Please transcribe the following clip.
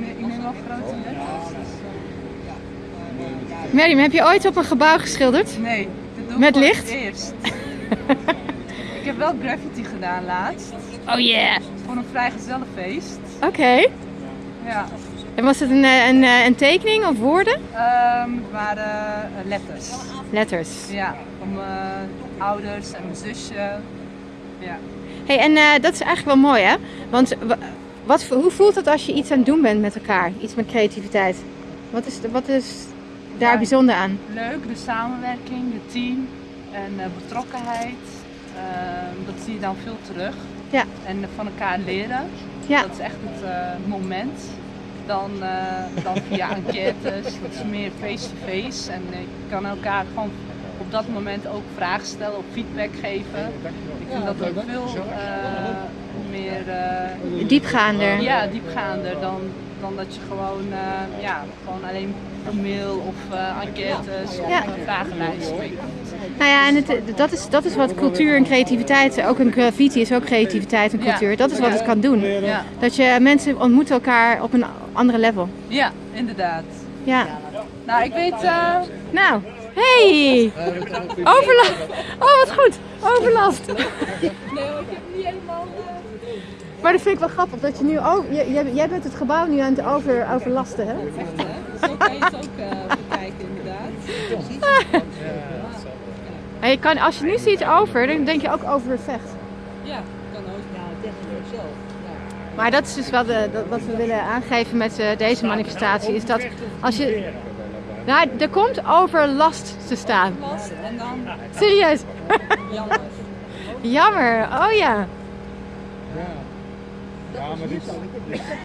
ik neem wel grote letters. Heb je ooit op een gebouw geschilderd? Nee, dit doe ik Met licht? eerst. ik heb wel graffiti gedaan laatst. Oh yeah. Voor een vrijgezellenfeest. Oké. Ja. En was het een, eh, een, eh, een tekening of woorden? Ehm, het waren eh, letters. Letters. Ja, van mijn ouders en mijn zusje. Ja. Hey, en dat is eigenlijk wel mooi hè? Want wa- wat, hoe voelt het als je iets aan het doen bent met elkaar? Iets met creativiteit? Wat is, wat is daar Ja. bijzonder aan? Leuk, de samenwerking, de team en eh, betrokkenheid. Ehm, dat zie je dan veel terug. Ja. En van elkaar leren. Ja. Dat is echt het eh, moment. Dan, eh, dan via enquêtes, dat is meer face-to-face. En je kan elkaar gewoon op dat moment ook vragen stellen of feedback geven. Ik vind dat ook veel eh, meer eh, Diepgaander. ja, diepgaander dan, dan dat je gewoon, eh, ja, gewoon alleen een mail of eh, enquêtes of een vragenlijst. Nou ja, en het, dat, is, dat is wat cultuur en creativiteit, ook een graffiti is ook creativiteit en Ja. cultuur. Dat is wat het kan doen. Ja, Dat je mensen ontmoeten elkaar op een andere level. ja, inderdaad. Ja. Nou, ik weet, eh, Nou, hey! Overlast. Oh, wat goed. Overlast. nee, ik heb niet helemaal. Maar dat vind ik wel grappig dat je nu ook. Jij, bent het gebouw nu aan het over, overlasten, hè? Zo kan je het ook eh, bekijken, inderdaad. En je kan, als je nu ziet over, dan denk je ook over het vecht. Ja, kan ook. Ja, technisch zo. Maar dat is dus wat, eh, dat- wat we willen aangeven met eh, deze manifestatie. Is dat als je. Nou, er komt overlast te staan. Last en dan Serieus. jammer. Jammer. Oh ja. Ja, maar die